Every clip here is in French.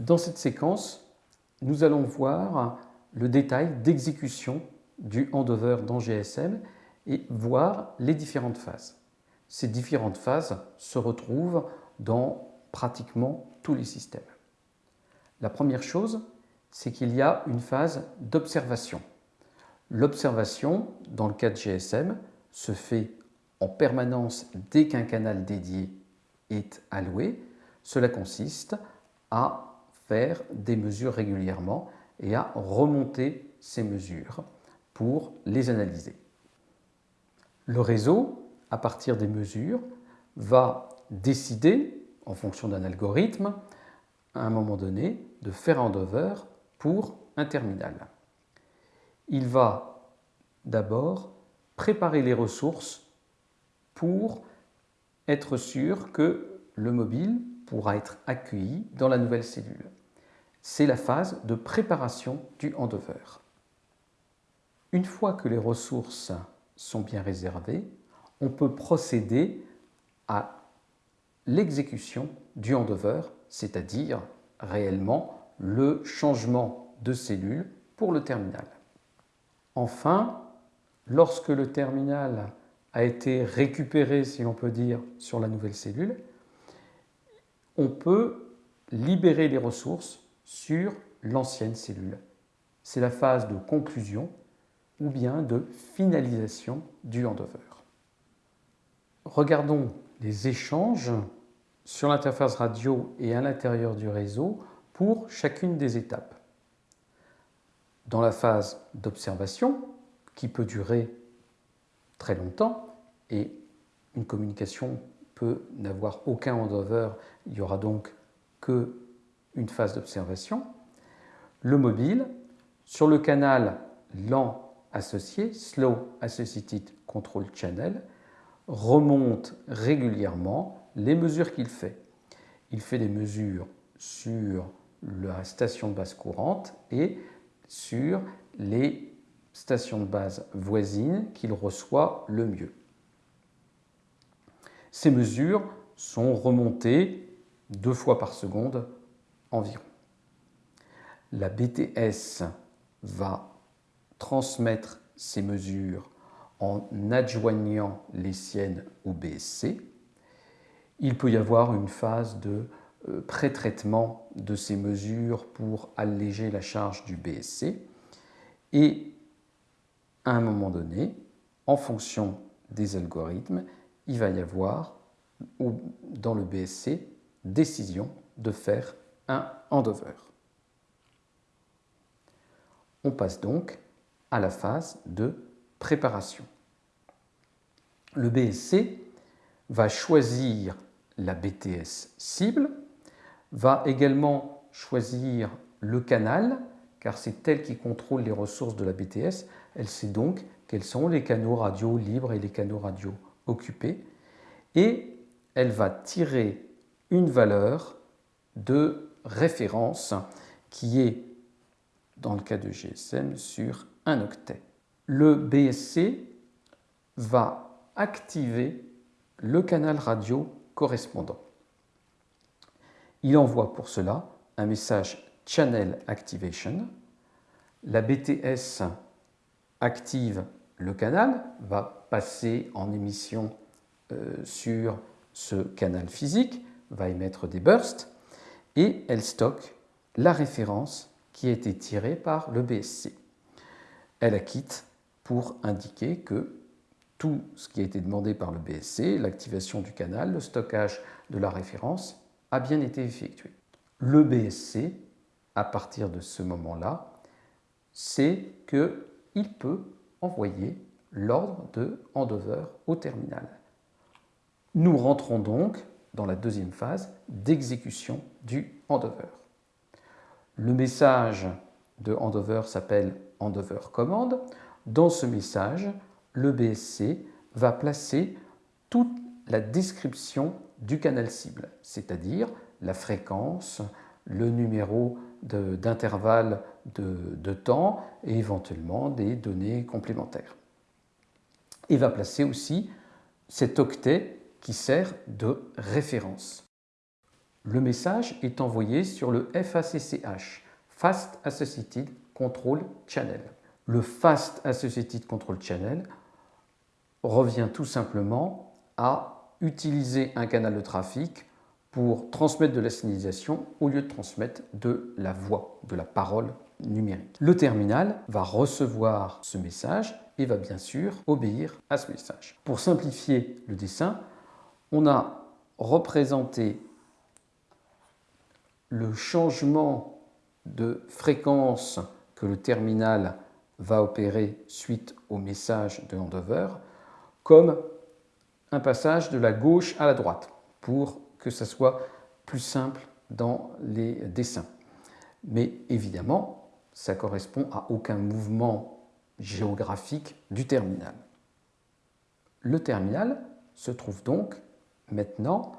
Dans cette séquence, nous allons voir le détail d'exécution du handover dans GSM et voir les différentes phases. Ces différentes phases se retrouvent dans pratiquement tous les systèmes. La première chose, c'est qu'il y a une phase d'observation. L'observation, dans le cas de GSM, se fait en permanence dès qu'un canal dédié est alloué. Cela consiste à faire des mesures régulièrement et à remonter ces mesures pour les analyser. Le réseau, à partir des mesures, va décider, en fonction d'un algorithme, à un moment donné, de faire handover pour un terminal. Il va d'abord préparer les ressources pour être sûr que le mobile pourra être accueilli dans la nouvelle cellule. C'est la phase de préparation du handover. Une fois que les ressources sont bien réservées, on peut procéder à l'exécution du handover, c'est-à-dire réellement le changement de cellule pour le terminal. Enfin, lorsque le terminal a été récupéré, si l'on peut dire, sur la nouvelle cellule, on peut libérer les ressources sur l'ancienne cellule. C'est la phase de conclusion ou bien de finalisation du handover. Regardons les échanges sur l'interface radio et à l'intérieur du réseau pour chacune des étapes. Dans la phase d'observation, qui peut durer très longtemps, et une communication peut n'avoir aucun handover, il n'y aura donc que une phase d'observation. Le mobile, sur le canal lent associé, Slow Associated Control Channel, remonte régulièrement les mesures qu'il fait. Il fait des mesures sur la station de base courante et sur les stations de base voisines qu'il reçoit le mieux. Ces mesures sont remontées deux fois par seconde environ. La BTS va transmettre ces mesures en adjoignant les siennes au BSC. Il peut y avoir une phase de euh, pré-traitement de ces mesures pour alléger la charge du BSC. Et à un moment donné, en fonction des algorithmes, il va y avoir dans le BSC décision de faire handover. On passe donc à la phase de préparation. Le BSC va choisir la BTS cible, va également choisir le canal, car c'est elle qui contrôle les ressources de la BTS. Elle sait donc quels sont les canaux radio libres et les canaux radio occupés. Et elle va tirer une valeur de référence qui est, dans le cas de GSM, sur un octet. Le BSC va activer le canal radio correspondant. Il envoie pour cela un message Channel Activation. La BTS active le canal, va passer en émission euh, sur ce canal physique, va émettre des bursts et elle stocke la référence qui a été tirée par le BSC elle acquitte pour indiquer que tout ce qui a été demandé par le BSC, l'activation du canal, le stockage de la référence, a bien été effectué. Le BSC, à partir de ce moment-là, sait qu'il peut envoyer l'ordre de handover au terminal. Nous rentrons donc dans la deuxième phase d'exécution du handover. Le message de handover s'appelle handover commande. Dans ce message, le BSC va placer toute la description du canal cible, c'est-à-dire la fréquence, le numéro d'intervalle de, de, temps et éventuellement des données complémentaires. Il va placer aussi cet octet qui sert de référence. le message est envoyé sur le FACCH, Fast Associated Control Channel. Le Fast Associated Control Channel revient tout simplement à utiliser un canal de trafic pour transmettre de la signalisation au lieu de transmettre de la voix, de la parole numérique. Le terminal va recevoir ce message et va bien sûr obéir à ce message. Pour simplifier le dessin, on a représenté le changement de fréquence que le terminal va opérer suite au message de handover comme un passage de la gauche à la droite pour que ça soit plus simple dans les dessins. Mais évidemment, ça correspond à aucun mouvement géographique du terminal. Le terminal se trouve donc maintenant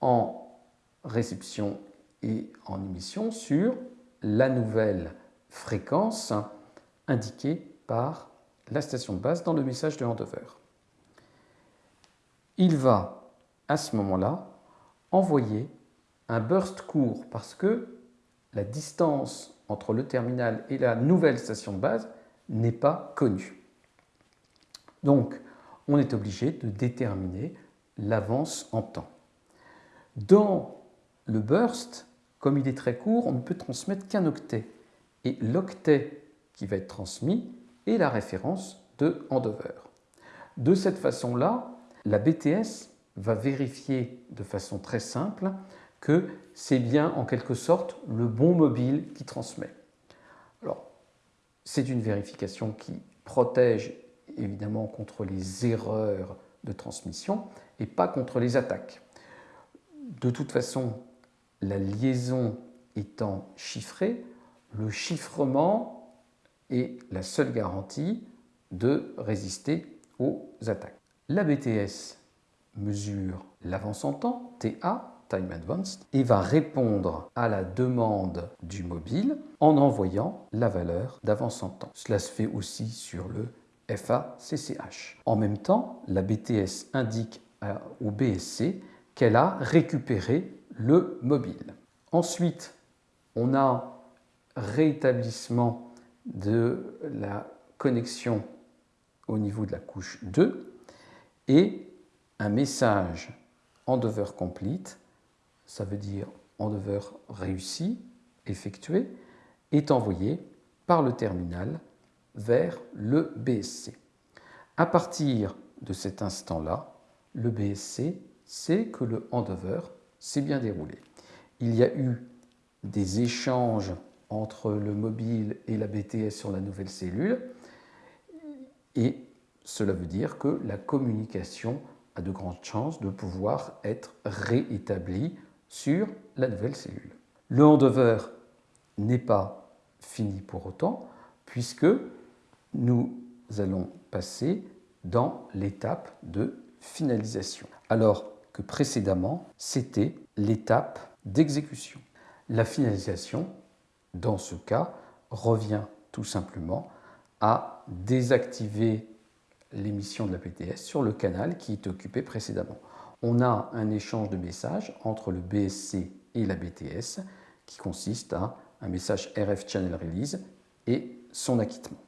en réception et en émission sur la nouvelle fréquence indiquée par la station de base dans le message de handover. Il va à ce moment-là envoyer un burst court parce que la distance entre le terminal et la nouvelle station de base n'est pas connue. Donc, on est obligé de déterminer l'avance en temps. Dans le burst, comme il est très court, on ne peut transmettre qu'un octet. Et l'octet qui va être transmis est la référence de handover. De cette façon-là, la BTS va vérifier de façon très simple que c'est bien en quelque sorte le bon mobile qui transmet. Alors, c'est une vérification qui protège évidemment contre les erreurs de transmission et pas contre les attaques. De toute façon, la liaison étant chiffrée, le chiffrement est la seule garantie de résister aux attaques. La BTS mesure l'avance en temps, TA, Time Advanced, et va répondre à la demande du mobile en envoyant la valeur d'avance en temps. Cela se fait aussi sur le FACCH. En même temps, la BTS indique au BSC qu'elle a récupéré le mobile. Ensuite, on a rétablissement de la connexion au niveau de la couche 2 et un message endover complete, ça veut dire endover réussi, effectué, est envoyé par le terminal vers le BSC. À partir de cet instant-là, le BSC sait que le handover s'est bien déroulé. Il y a eu des échanges entre le mobile et la BTS sur la nouvelle cellule et cela veut dire que la communication a de grandes chances de pouvoir être réétablie sur la nouvelle cellule. Le handover n'est pas fini pour autant puisque nous allons passer dans l'étape de finalisation. Alors que précédemment, c'était l'étape d'exécution. La finalisation, dans ce cas, revient tout simplement à désactiver l'émission de la PTS sur le canal qui est occupé précédemment. On a un échange de messages entre le BSC et la BTS qui consiste à un message RF Channel Release et son acquittement.